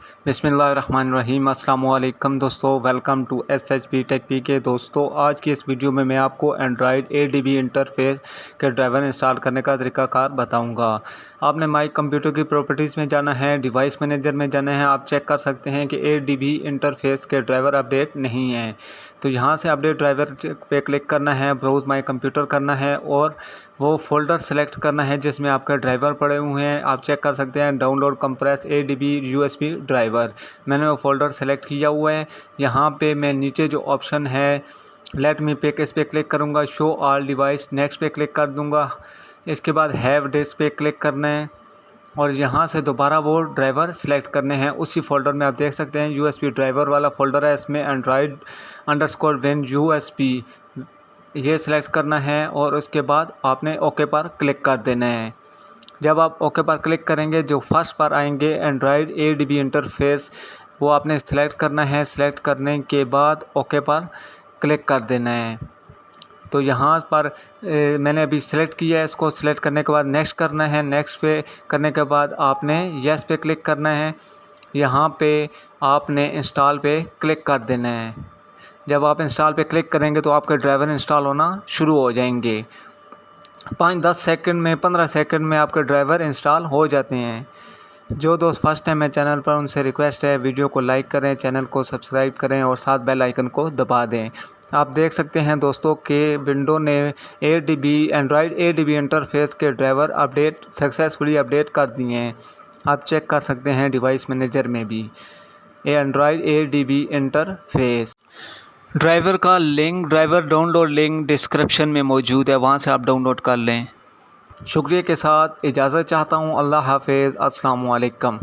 बिसमीम अल्लाम दोस्तों, welcome to S H P tech P K. दोस्तों, आज की इस वीडियो में मैं आपको Android A D B interface के ड्राइवर इंस्टॉल करने का तरीकाकार बताऊँगा। आपने माई कंप्यूटर की प्रॉपर्टीज़ में जाना है डिवाइस मैनेजर में जाना है, आप चेक कर सकते हैं कि ए डी बी इंटरफेस के ड्राइवर अपडेट नहीं है। तो यहाँ से अपडेट ड्राइवर पे क्लिक करना है ब्राउज माई कंप्यूटर करना है और वो फोल्डर सेलेक्ट करना है जिसमें आपके ड्राइवर पड़े हुए हैं। आप चेक कर सकते हैं download compress A D B U S B driver मैंने वो फोल्डर सेलेक्ट किया हुआ है। यहाँ पे मैं नीचे जो ऑप्शन है लेट मी पिक इस पर क्लिक करूँगा? शो ऑल डिवाइस नेक्स्ट पे क्लिक कर दूँगा। इसके बाद हैव डिस्क पे क्लिक करना है। और यहाँ से दोबारा वो ड्राइवर सेलेक्ट करने हैं। उसी फोल्डर में आप देख सकते हैं यू ड्राइवर वाला फोल्डर है। इसमें Android underscore win U ये सिलेक्ट करना है और उसके बाद आपने ओके पर क्लिक कर देना है। जब आप ओके पर क्लिक करेंगे, जो फ़र्स्ट पर आएँगे Android A D B interface वो आपने सेलेक्ट करना है। सेलेक्ट करने के बाद ओके पर क्लिक कर देना है। तो यहाँ पर मैंने अभी सेलेक्ट किया है, इसको सेलेक्ट करने के बाद नेक्स्ट करना है नेक्स्ट पे करने के बाद आपने यस पे क्लिक करना है। यहाँ पे आपने इंस्टॉल पे क्लिक कर देना है। जब आप इंस्टॉल पे क्लिक करेंगे तो आपके ड्राइवर इंस्टॉल होना शुरू हो जाएँगे। पाँच दस सेकंड में, पंद्रह सेकंड में आपके ड्राइवर इंस्टॉल हो जाते हैं। जो दोस्त फ़र्स्ट टाइम है चैनल पर, उनसे रिक्वेस्ट है वीडियो को लाइक करें चैनल को सब्सक्राइब करें और साथ बेल आइकन को दबा दें। आप देख सकते हैं दोस्तों के विंडो ने A D B Android A D B interface के ड्राइवर अपडेट सक्सेसफुली अपडेट कर दिए हैं। आप चेक कर सकते हैं डिवाइस मैनेजर में भी। A Android A D B interface driver का link driver download link description में मौजूद है, वहाँ से आप डाउनलोड कर लें। शुक्रिया के साथ, इजाज़त चाहता हूँ, अल्लाह हाफिज़ अस्सलाम वालेकुम